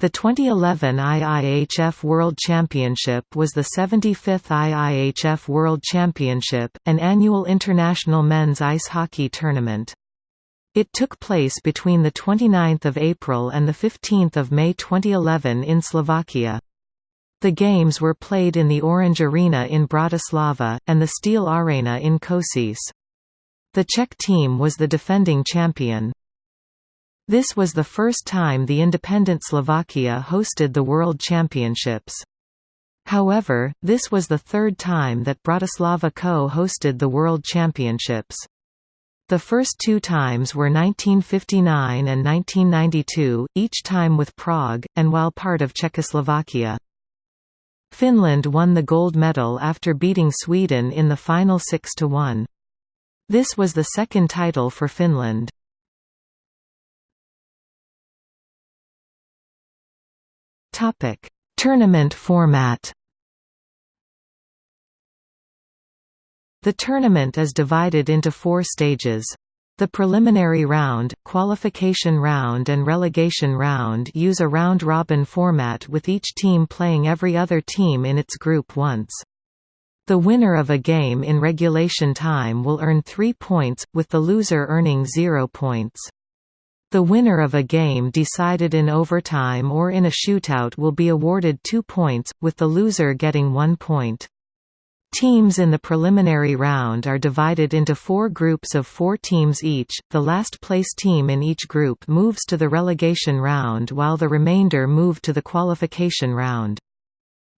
The 2011 IIHF World Championship was the 75th IIHF World Championship, an annual international men's ice hockey tournament. It took place between 29 April and 15 May 2011 in Slovakia. The games were played in the Orange Arena in Bratislava, and the Steel Arena in Košice. The Czech team was the defending champion. This was the first time the independent Slovakia hosted the World Championships. However, this was the third time that Bratislava co-hosted the World Championships. The first two times were 1959 and 1992, each time with Prague, and while part of Czechoslovakia. Finland won the gold medal after beating Sweden in the final 6–1. This was the second title for Finland. Topic: Tournament format. The tournament is divided into four stages. The preliminary round, qualification round and relegation round use a round-robin format with each team playing every other team in its group once. The winner of a game in regulation time will earn three points, with the loser earning zero points. The winner of a game decided in overtime or in a shootout will be awarded two points, with the loser getting one point. Teams in the preliminary round are divided into four groups of four teams each, the last place team in each group moves to the relegation round while the remainder move to the qualification round.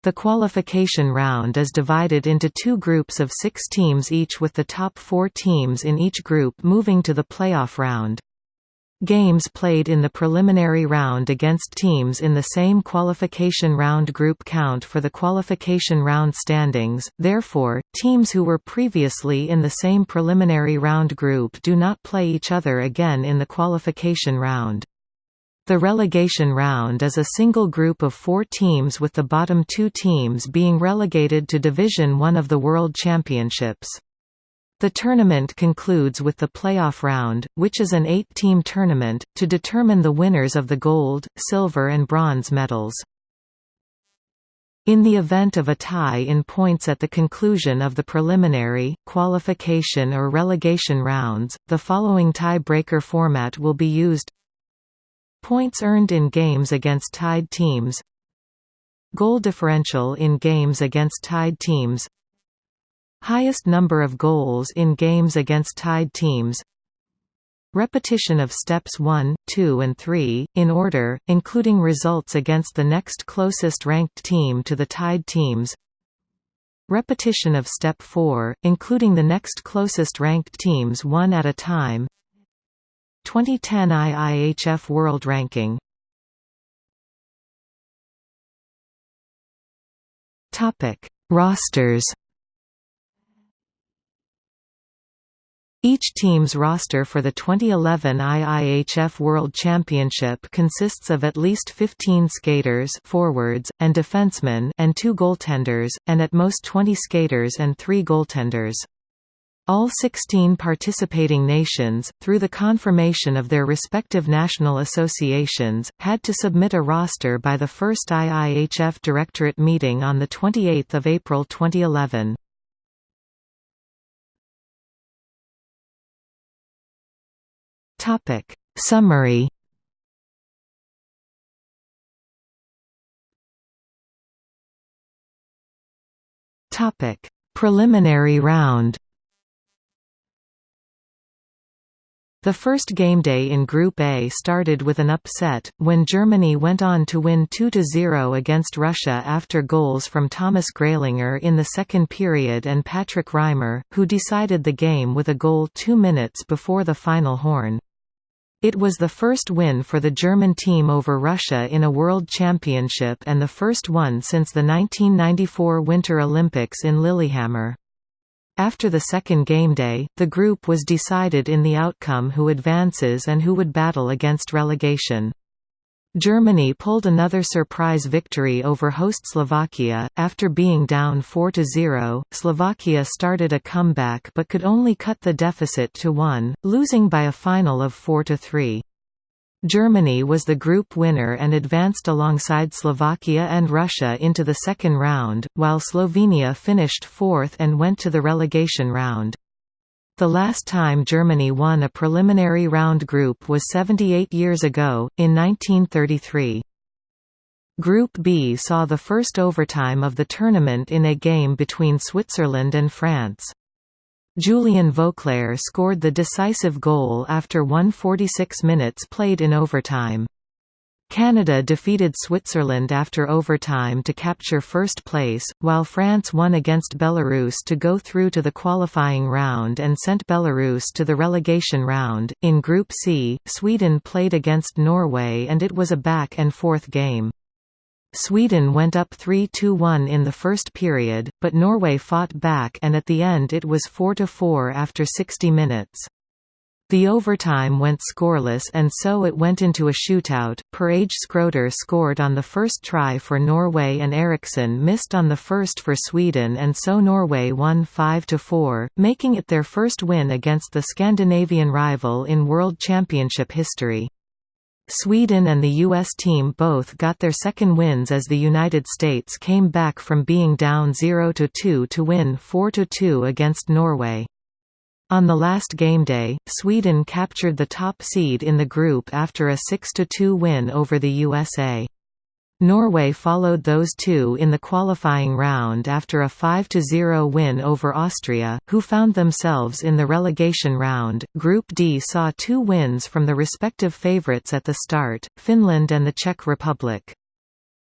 The qualification round is divided into two groups of six teams each with the top four teams in each group moving to the playoff round. Games played in the preliminary round against teams in the same qualification round group count for the qualification round standings, therefore, teams who were previously in the same preliminary round group do not play each other again in the qualification round. The relegation round is a single group of four teams with the bottom two teams being relegated to Division One of the World Championships. The tournament concludes with the playoff round, which is an eight-team tournament, to determine the winners of the gold, silver and bronze medals. In the event of a tie in points at the conclusion of the preliminary, qualification or relegation rounds, the following tie-breaker format will be used. Points earned in games against tied teams. Goal differential in games against tied teams Highest number of goals in games against tied teams. Repetition of steps 1, 2 and 3, in order, including results against the next closest ranked team to the tied teams. Repetition of step 4, including the next closest ranked teams one at a time. 2010 IIHF World Ranking. Rosters Each team's roster for the 2011 IIHF World Championship consists of at least 15 skaters forwards, and defensemen and two goaltenders, and at most 20 skaters and three goaltenders. All 16 participating nations, through the confirmation of their respective national associations, had to submit a roster by the first IIHF Directorate meeting on 28 April 2011. Topic. Summary. Topic. Preliminary round. The first game day in Group A started with an upset, when Germany went on to win 2–0 against Russia after goals from Thomas Greilinger in the second period and Patrick Reimer, who decided the game with a goal two minutes before the final horn. It was the first win for the German team over Russia in a World Championship and the first one since the 1994 Winter Olympics in Lillehammer. After the second game day, the group was decided in the outcome who advances and who would battle against relegation. Germany pulled another surprise victory over host Slovakia. After being down 4 0, Slovakia started a comeback but could only cut the deficit to 1, losing by a final of 4 3. Germany was the group winner and advanced alongside Slovakia and Russia into the second round, while Slovenia finished fourth and went to the relegation round. The last time Germany won a preliminary round group was 78 years ago, in 1933. Group B saw the first overtime of the tournament in a game between Switzerland and France. Julien Vauclair scored the decisive goal after 146 minutes played in overtime. Canada defeated Switzerland after overtime to capture first place, while France won against Belarus to go through to the qualifying round and sent Belarus to the relegation round. In Group C, Sweden played against Norway and it was a back and forth game. Sweden went up 3–1 in the first period, but Norway fought back and at the end it was 4–4 after 60 minutes. The overtime went scoreless and so it went into a shootout. Per-Åge Skroder scored on the first try for Norway and Eriksson missed on the first for Sweden and so Norway won 5–4, making it their first win against the Scandinavian rival in World Championship history. Sweden and the U.S. team both got their second wins as the United States came back from being down 0–2 to win 4–2 against Norway. On the last game day, Sweden captured the top seed in the group after a 6–2 win over the USA. Norway followed those two in the qualifying round after a 5–0 win over Austria, who found themselves in the relegation round. Group D saw two wins from the respective favourites at the start, Finland and the Czech Republic.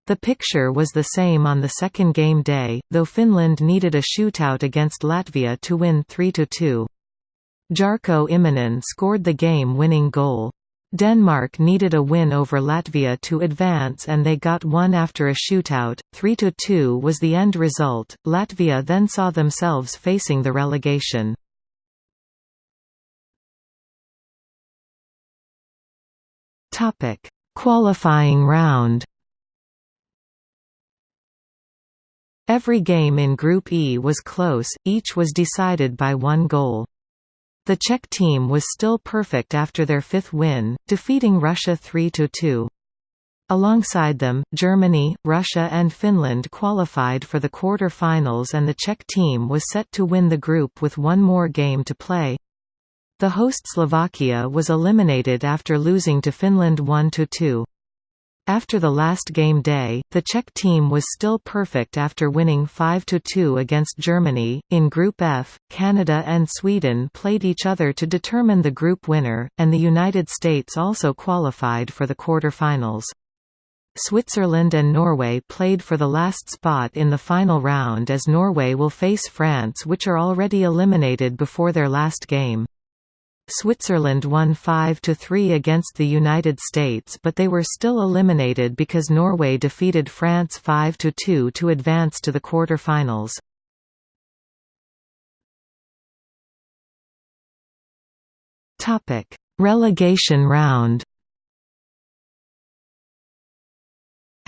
The picture was the same on the second game day, though Finland needed a shootout against Latvia to win 3–2. Jarkko Immonen scored the game-winning goal. Denmark needed a win over Latvia to advance and they got one after a shootout, 3–2 was the end result. Latvia then saw themselves facing the relegation. Qualifying round. Every game in Group E was close, each was decided by one goal. The Czech team was still perfect after their fifth win, defeating Russia 3–2. Alongside them, Germany, Russia and Finland qualified for the quarter-finals and the Czech team was set to win the group with one more game to play. The host Slovakia was eliminated after losing to Finland 1–2. After the last game day, the Czech team was still perfect after winning 5–2 against Germany. In Group F, Canada and Sweden played each other to determine the group winner, and the United States also qualified for the quarter-finals. Switzerland and Norway played for the last spot in the final round as Norway will face France which are already eliminated before their last game. Switzerland won 5–3 against the United States but they were still eliminated because Norway defeated France 5–2 to advance to the quarter-finals. Relegation round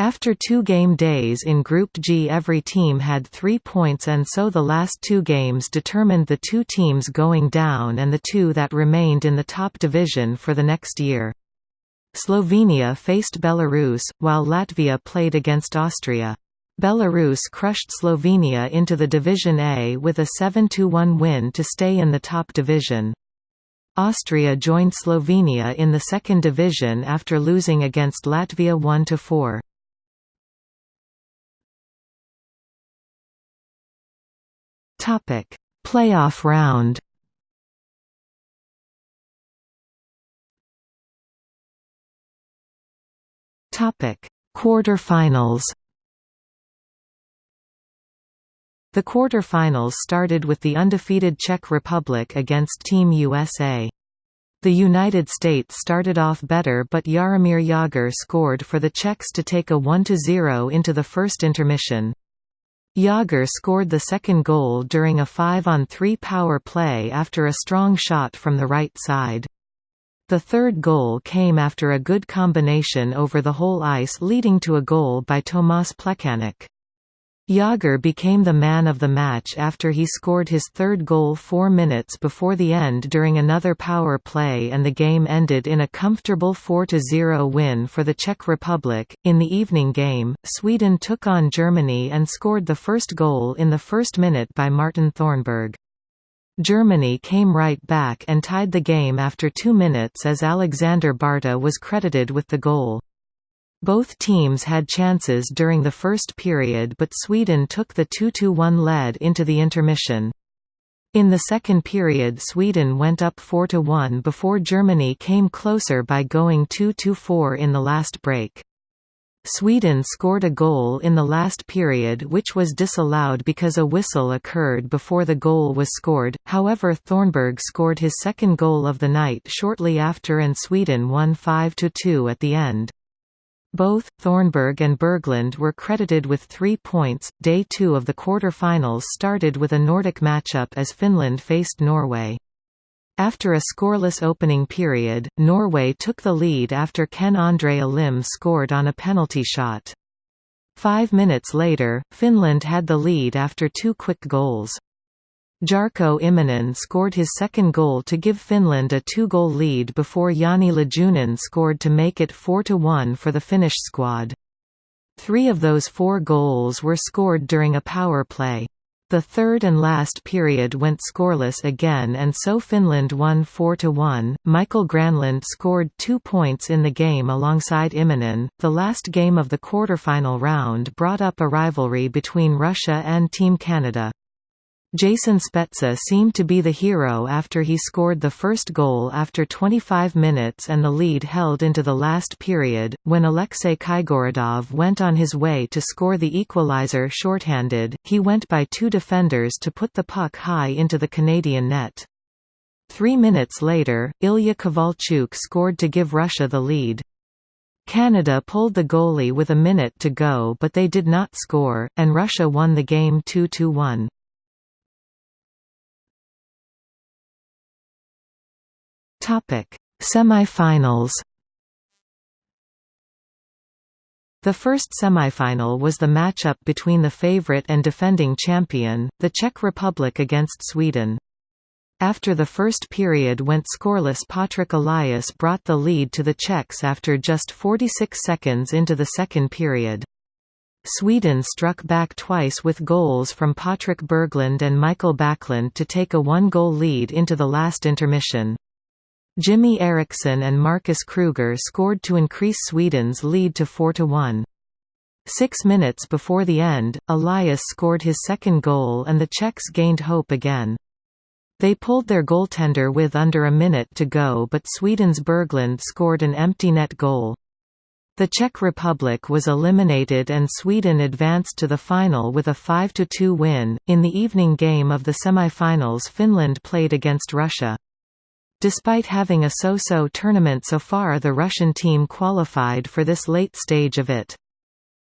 After two game days in Group G every team had three points and so the last two games determined the two teams going down and the two that remained in the top division for the next year. Slovenia faced Belarus, while Latvia played against Austria. Belarus crushed Slovenia into the Division A with a 7–1 win to stay in the top division. Austria joined Slovenia in the second division after losing against Latvia 1–4. Topic: Playoff round. Topic: Quarterfinals. The quarterfinals started with the undefeated Czech Republic against Team USA. The United States started off better but Jaromír Jágr scored for the Czechs to take a 1–0 into the first intermission. Jágr scored the second goal during a 5-on-3 power play after a strong shot from the right side. The third goal came after a good combination over the whole ice leading to a goal by Tomáš Plekanec. Jagr became the man of the match after he scored his third goal four minutes before the end during another power play and the game ended in a comfortable 4–0 win for the Czech Republic. In the evening game, Sweden took on Germany and scored the first goal in the first minute by Martin Thornberg. Germany came right back and tied the game after two minutes as Alexander Barta was credited with the goal. Both teams had chances during the first period but Sweden took the 2–1 lead into the intermission. In the second period Sweden went up 4–1 before Germany came closer by going 2–4 in the last break. Sweden scored a goal in the last period which was disallowed because a whistle occurred before the goal was scored, however Thornberg scored his second goal of the night shortly after and Sweden won 5–2 at the end. Both, Thornberg and Berglund were credited with three points. Day two of the quarter-finals started with a Nordic matchup as Finland faced Norway. After a scoreless opening period, Norway took the lead after Ken-Andre Olimb scored on a penalty shot. Five minutes later, Finland had the lead after two quick goals. Jarkko Immonen scored his second goal to give Finland a two-goal lead before Jani Lajunen scored to make it 4–1 for the Finnish squad. Three of those four goals were scored during a power play. The third and last period went scoreless again and so Finland won 4–1. Mikael Granlund scored two points in the game alongside Immonen. The last game of the quarterfinal round brought up a rivalry between Russia and Team Canada. Jason Spezza seemed to be the hero after he scored the first goal after 25 minutes and the lead held into the last period, when Alexei Kaigorodov went on his way to score the equalizer shorthanded, he went by two defenders to put the puck high into the Canadian net. Three minutes later, Ilya Kovalchuk scored to give Russia the lead. Canada pulled the goalie with a minute to go but they did not score, and Russia won the game 2–1. Topic: Semifinals. The first semifinal was the matchup between the favorite and defending champion, the Czech Republic against Sweden. After the first period went scoreless Patrik Elias brought the lead to the Czechs after just 46 seconds into the second period. Sweden struck back twice with goals from Patrik Berglund and Mikael Backlund to take a one-goal lead into the last intermission. Jimmy Eriksson and Marcus Kruger scored to increase Sweden's lead to 4–1. Six minutes before the end, Elias scored his second goal and the Czechs gained hope again. They pulled their goaltender with under a minute to go but Sweden's Berglund scored an empty net goal. The Czech Republic was eliminated and Sweden advanced to the final with a 5–2 win. In the evening game of the semi-finals Finland played against Russia. Despite having a so-so tournament so far the Russian team qualified for this late stage of it.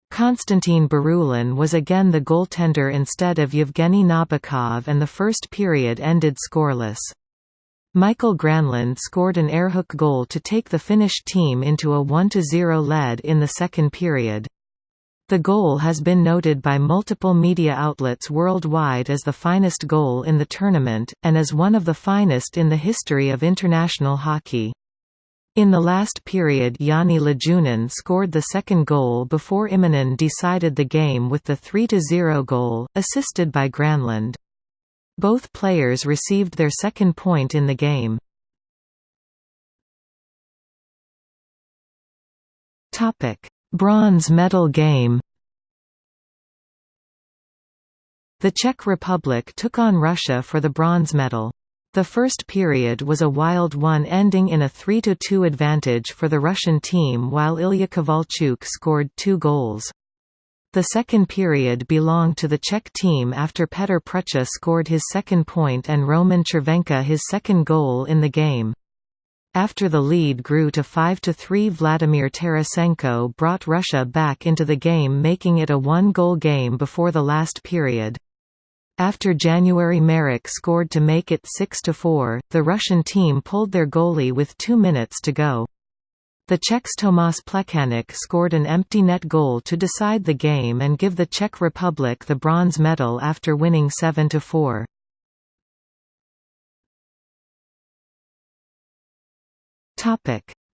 Konstantin Barulin was again the goaltender instead of Yevgeny Nabokov and the first period ended scoreless. Mikael Granlund scored an airhook goal to take the Finnish team into a 1–0 lead in the second period. The goal has been noted by multiple media outlets worldwide as the finest goal in the tournament, and as one of the finest in the history of international hockey. In the last period Jani Lajunen scored the second goal before Immonen decided the game with the 3–0 goal, assisted by Granlund. Both players received their second point in the game. Bronze medal game The Czech Republic took on Russia for the bronze medal. The first period was a wild one ending in a 3–2 advantage for the Russian team while Ilya Kovalchuk scored two goals. The second period belonged to the Czech team after Petr Prucha scored his second point and Roman Chervenka his second goal in the game. After the lead grew to 5–3 Vladimir Tarasenko brought Russia back into the game making it a one-goal game before the last period. After January Marek scored to make it 6–4, the Russian team pulled their goalie with two minutes to go. The Czechs Tomáš Plekanec scored an empty net goal to decide the game and give the Czech Republic the bronze medal after winning 7–4.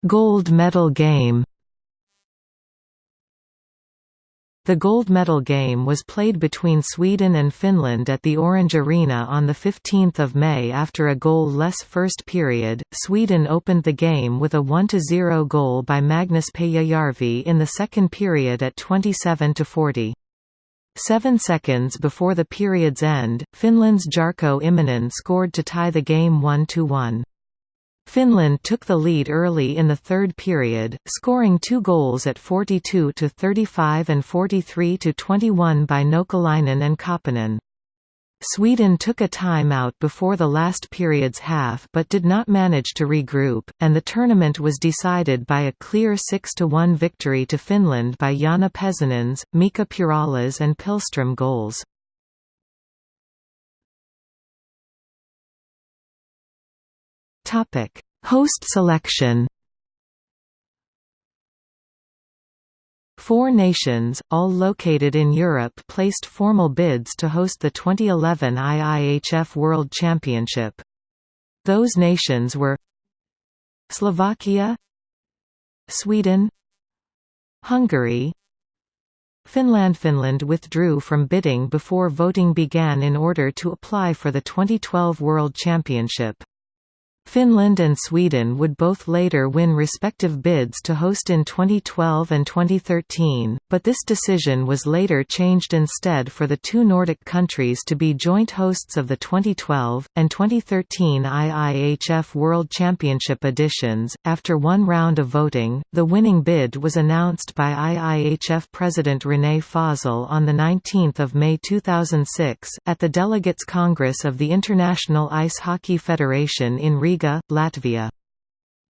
Gold medal game The gold medal game was played between Sweden and Finland at the Orange Arena on 15 May after a goal-less first period. Sweden opened the game with a 1–0 goal by Magnus Pääjärvi in the second period at 27–40. Seven seconds before the period's end, Finland's Jarkko Immonen scored to tie the game 1–1. Finland took the lead early in the third period, scoring two goals at 42–35 and 43–21 by Nokelainen and Kapanen. Sweden took a time-out before the last period's half but did not manage to regroup, and the tournament was decided by a clear 6–1 victory to Finland by Janne Pesonen's, Mika Pyörälä's and Pihlström goals. Topic: Host selection. Four nations, all located in Europe placed formal bids to host the 2011 IIHF World Championship. Those nations were Slovakia Sweden Hungary Finland Finland withdrew from bidding before voting began in order to apply for the 2012 World Championship. Finland and Sweden would both later win respective bids to host in 2012 and 2013, but this decision was later changed instead for the two Nordic countries to be joint hosts of the 2012 and 2013 IIHF World Championship editions. After one round of voting, the winning bid was announced by IIHF President René Fasel on the 19th of May 2006 at the Delegates Congress of the International Ice Hockey Federation in Riga Riga, Latvia.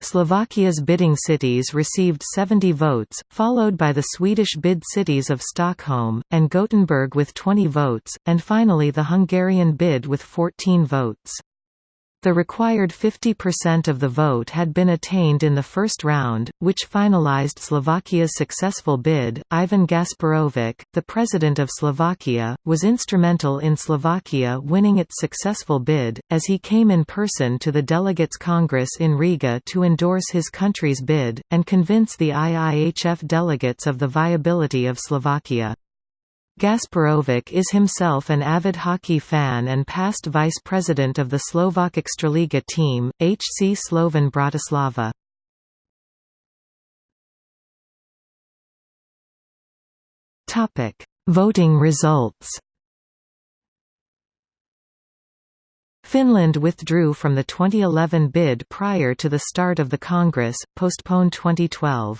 Slovakia's bidding cities received 70 votes, followed by the Swedish bid cities of Stockholm, and Gothenburg with 20 votes, and finally the Hungarian bid with 14 votes. The required 50% of the vote had been attained in the first round, which finalized Slovakia's successful bid. Ivan Gasparovic, the president of Slovakia, was instrumental in Slovakia winning its successful bid, as he came in person to the Delegates Congress in Riga to endorse his country's bid, and convince the IIHF delegates of the viability of Slovakia. Gasparovic is himself an avid hockey fan and past vice president of the Slovak Extraliga team, HC Slovan Bratislava. Voting results Finland withdrew from the 2011 bid prior to the start of the Congress, postponed 2012.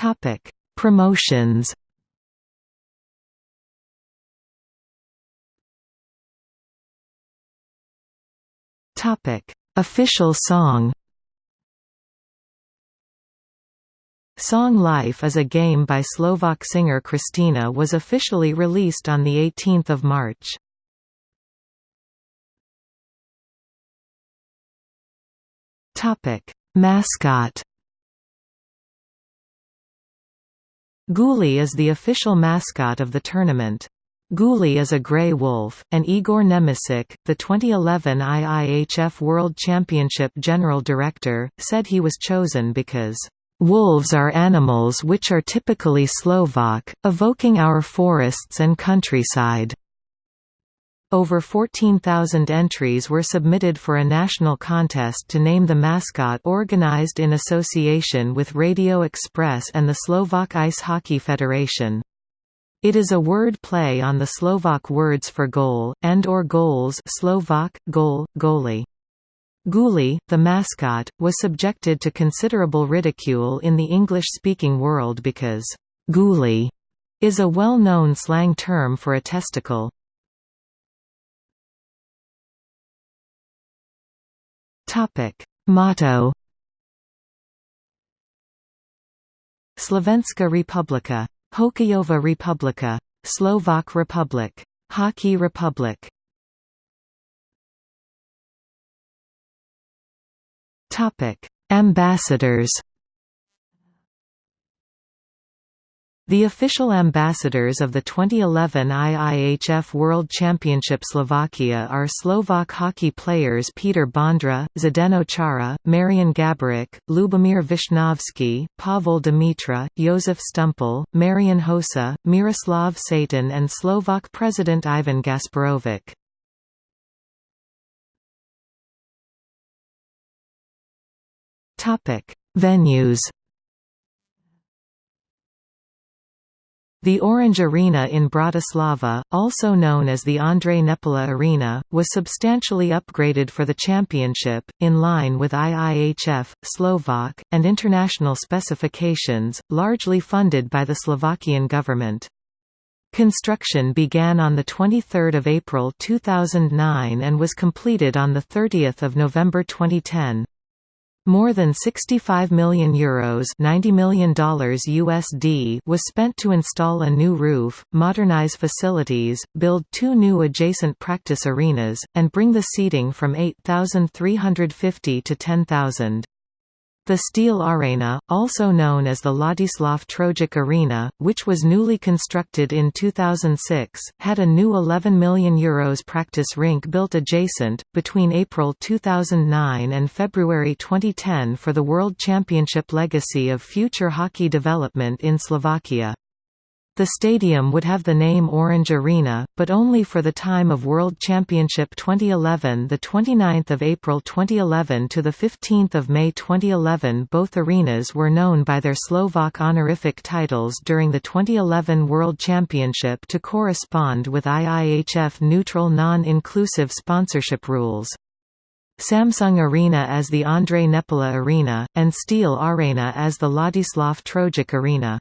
Topic: Promotions. Topic: Official song. Song Life is a game by Slovak singer Kristina was officially released on 18 March. Mascot Guli is the official mascot of the tournament. Guli is a grey wolf, and Igor Nemeček, the 2011 IIHF World Championship General Director, said he was chosen because, "...wolves are animals which are typically Slovak, evoking our forests and countryside." Over 14,000 entries were submitted for a national contest to name the mascot organized in association with Radio Express and the Slovak Ice Hockey Federation. It is a word play on the Slovak words for goal, and or goals Slovak, goal, goalie. Guli, the mascot, was subjected to considerable ridicule in the English-speaking world because «guli» is a well-known slang term for a testicle. Topic Motto Slovenska republika, Hokejova republika, Slovak republic, Hockey republic. Topic Ambassadors The official ambassadors of the 2011 IIHF World Championship Slovakia are Slovak hockey players Peter Bondra, Zdeno Chara, Marian Gaborik, Lubomir Visnovsky, Pavel Demitra, Jozef Stumpel, Marian Hossa, Miroslav Satan and Slovak President Ivan Gasparovic. Venues The Orange Arena in Bratislava, also known as the Ondrej Nepela Arena, was substantially upgraded for the championship, in line with IIHF, Slovak, and international specifications, largely funded by the Slovakian government. Construction began on 23 April 2009 and was completed on 30 November 2010. More than 65 million euros $90 million USD was spent to install a new roof, modernize facilities, build two new adjacent practice arenas, and bring the seating from 8,350 to 10,000. The Steel Arena, also known as the Ladislav Troják Arena, which was newly constructed in 2006, had a new €11 million Euros practice rink built adjacent, between April 2009 and February 2010 for the World Championship legacy of future hockey development in Slovakia. The stadium would have the name Orange Arena, but only for the time of World Championship 2011 the 29th of April 2011 to the 15th of May 2011 both arenas were known by their Slovak honorific titles during the 2011 World Championship to correspond with IIHF neutral non-inclusive sponsorship rules. Samsung Arena as the Ondrej Nepela Arena, and Steel Arena as the Ladislav Troják Arena.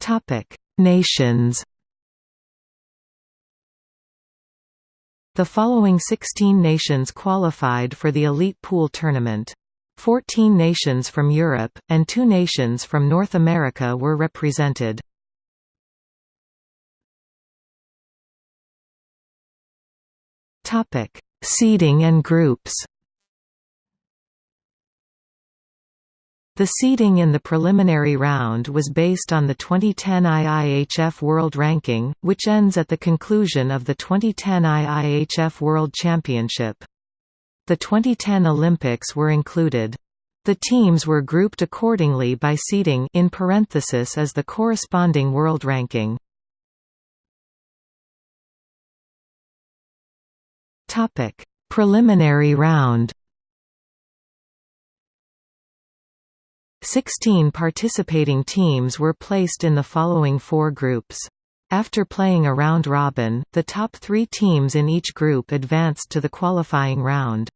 Topic: Nations. The following 16 nations qualified for the Elite Pool tournament. 14 nations from Europe, and two nations from North America were represented. Seeding and groups The seeding in the preliminary round was based on the 2010 IIHF World Ranking, which ends at the conclusion of the 2010 IIHF World Championship. The 2010 Olympics were included. The teams were grouped accordingly by seeding in parenthesis as the corresponding world ranking. Preliminary round. Sixteen participating teams were placed in the following four groups. After playing a round robin, the top three teams in each group advanced to the qualifying round.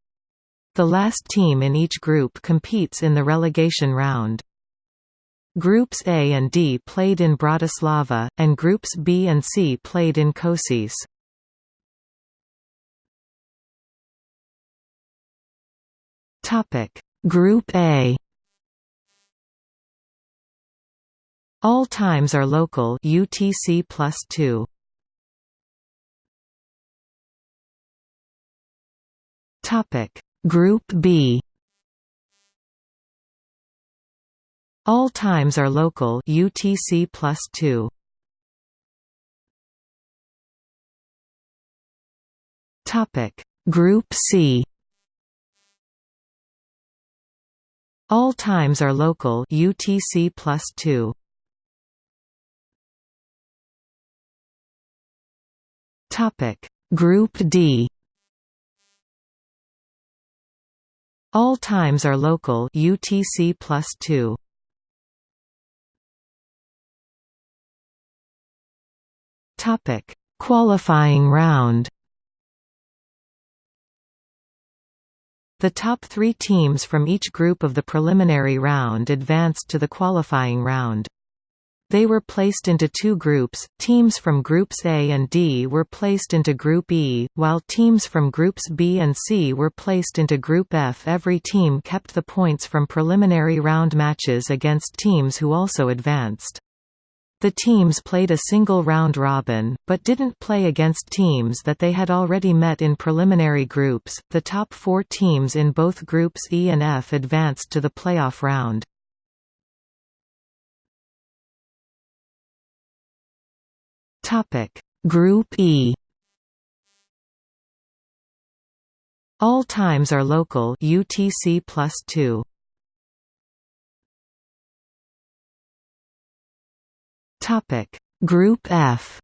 The last team in each group competes in the relegation round. Groups A and D played in Bratislava, and Groups B and C played in Košice. Group A All times are local UTC plus 2. Topic Group B All times are local UTC plus 2. Topic Group C All times are local UTC plus 2. Topic Group D All times are local UTC plus 2. Topic Qualifying round The top three teams from each group of the preliminary round advanced to the qualifying round. They were placed into two groups, teams from Groups A and D were placed into Group E, while teams from Groups B and C were placed into Group F. Every team kept the points from preliminary round matches against teams who also advanced. The teams played a single round robin, but didn't play against teams that they had already met in preliminary groups. The top four teams in both groups E and F advanced to the playoff round. Topic: Group E. All times are local. UTC plus 2. Topic. Group F.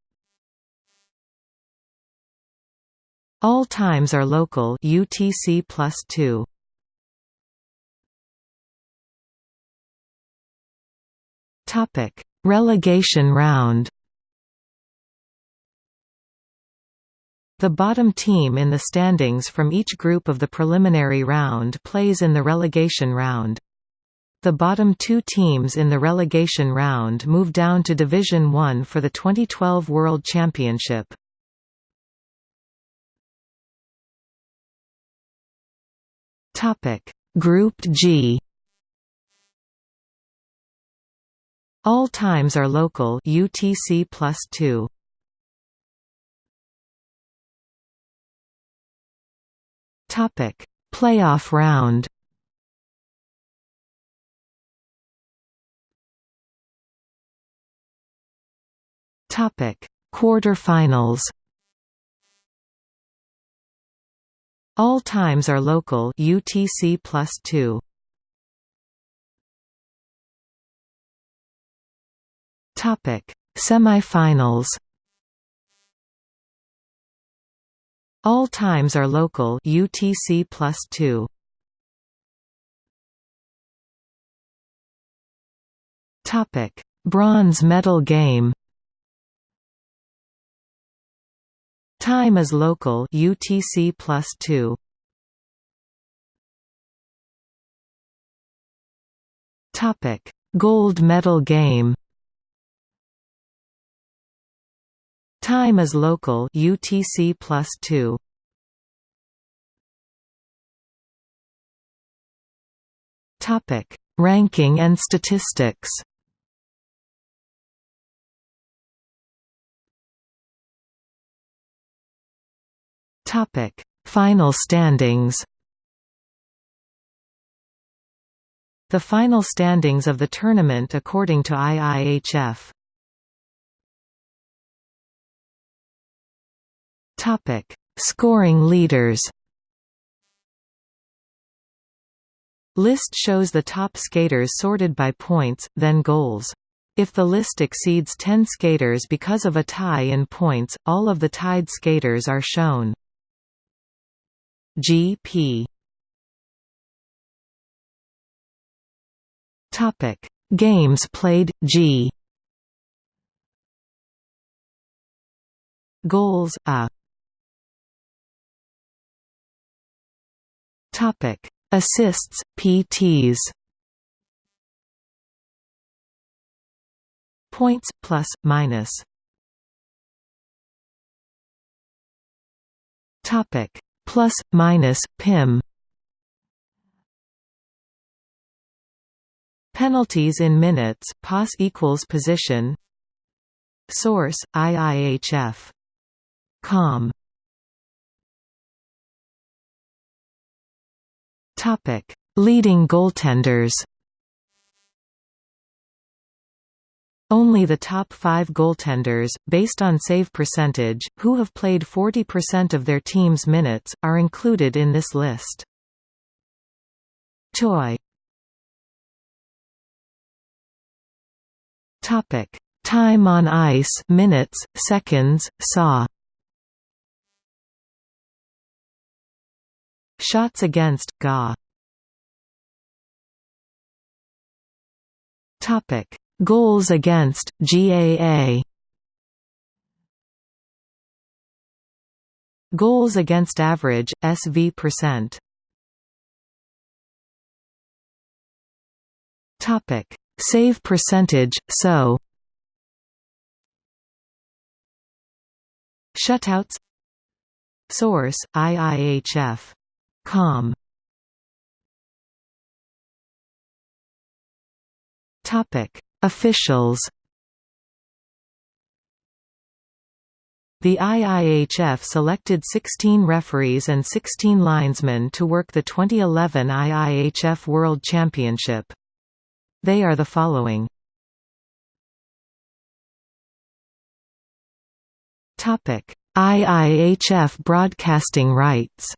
All times are local. UTC plus 2. Topic. Relegation round The bottom team in the standings from each group of the preliminary round plays in the relegation round. The bottom two teams in the relegation round move down to Division One for the 2012 World Championship. Group G All times are local UTC plus 2. Topic: Playoff round. Topic: Quarterfinals. All times are local UTC plus 2. Topic: Semifinals. All times are local UTC plus 2. Topic: Bronze medal game. Time is local UTC plus 2. Topic: Gold medal game. Time is local UTC plus 2. Topic: Ranking and statistics. Topic: Final standings. The final standings of the tournament according to IIHF. Topic: Scoring leaders. List shows the top skaters sorted by points, then goals. If the list exceeds 10 skaters because of a tie in points, all of the tied skaters are shown. GP Topic Games played G Goals A Topic. Assists PTs Points plus minus. Topic. Plus minus pim penalties in minutes pos equals position. Source iihf com topic leading goaltenders Only the top five goaltenders, based on save percentage, who have played 40% of their team's minutes, are included in this list. Choi Topic: Time on ice, minutes, seconds, saw. Shots against GA. Topic: Goals against GAA Goals against average SV percent. Topic. Save percentage so. Shutouts. Source IIHF com Topic Officials The IIHF selected 16 referees and 16 linesmen to work the 2011 IIHF World Championship. They are the following. IIHF broadcasting rights